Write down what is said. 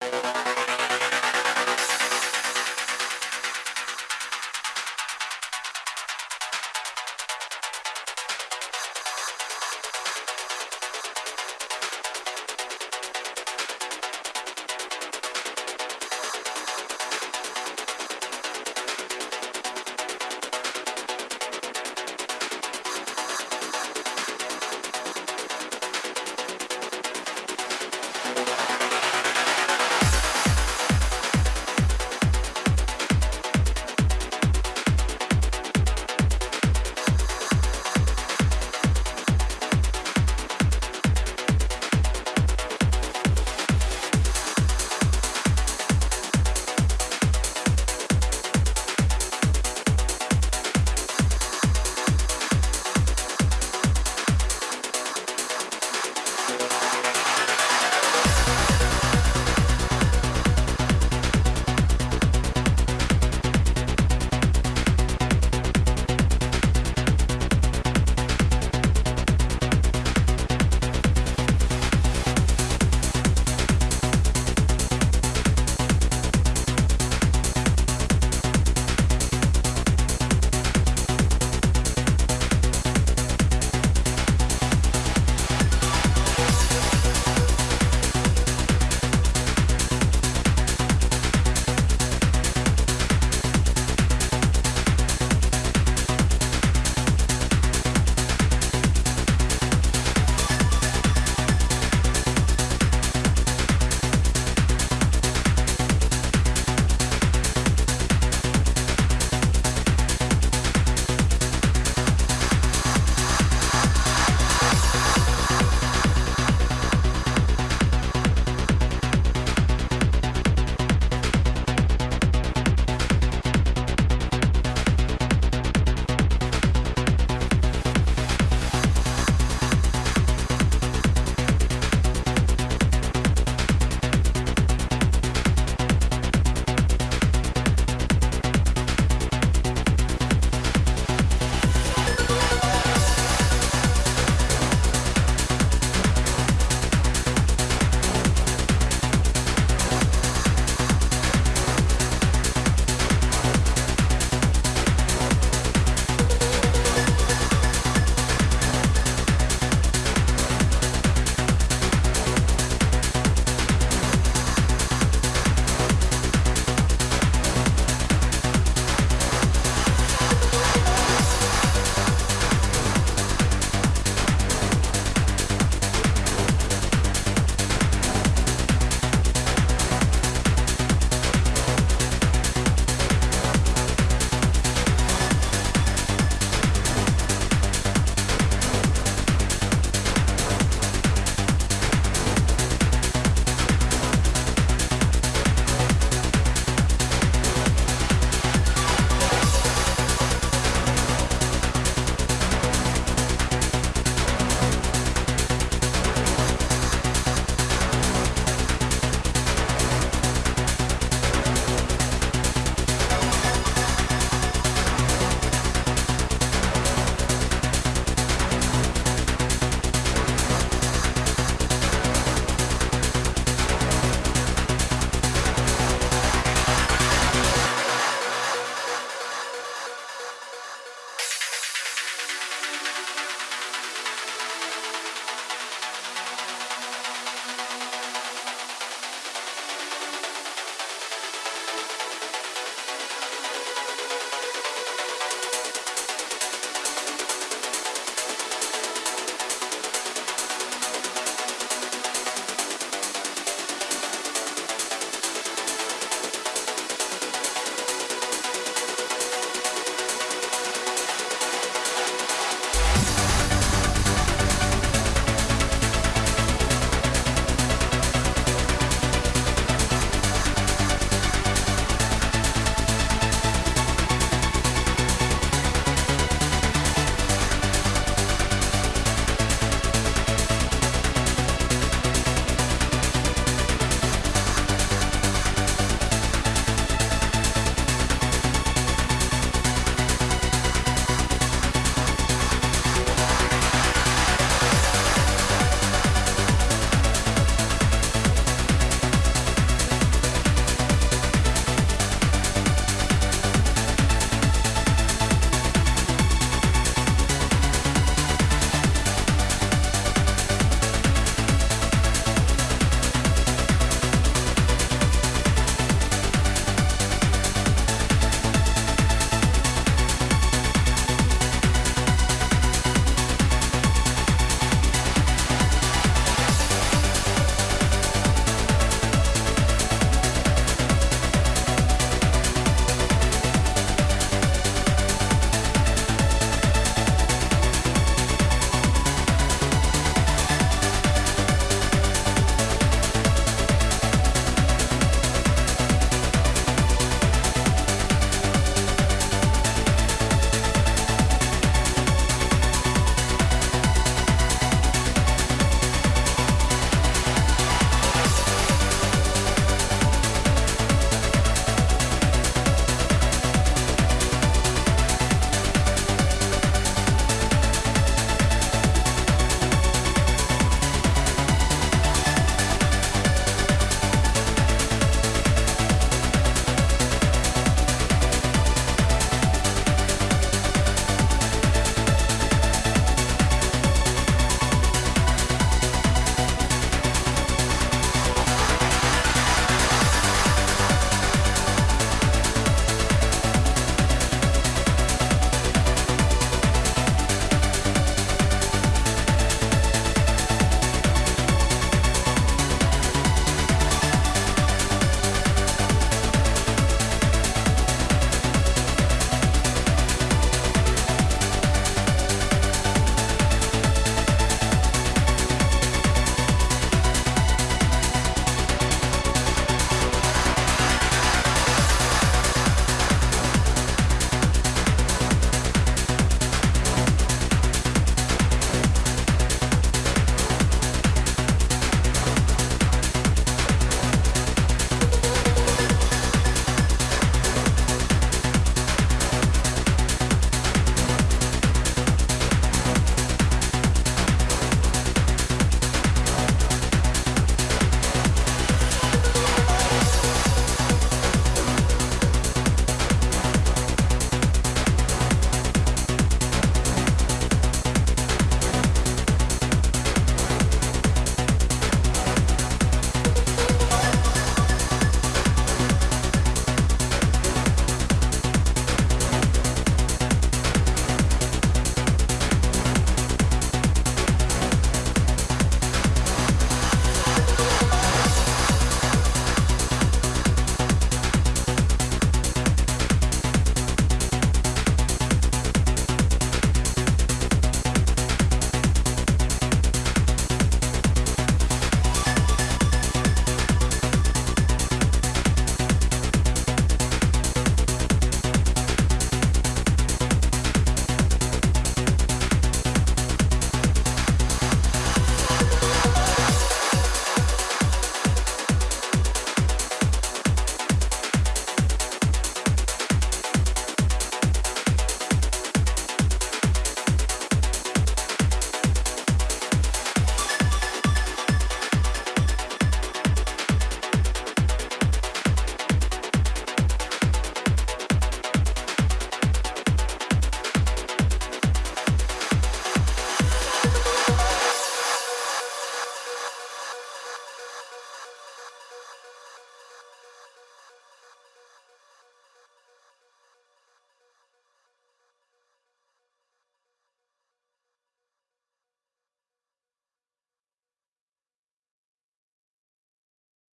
Bye.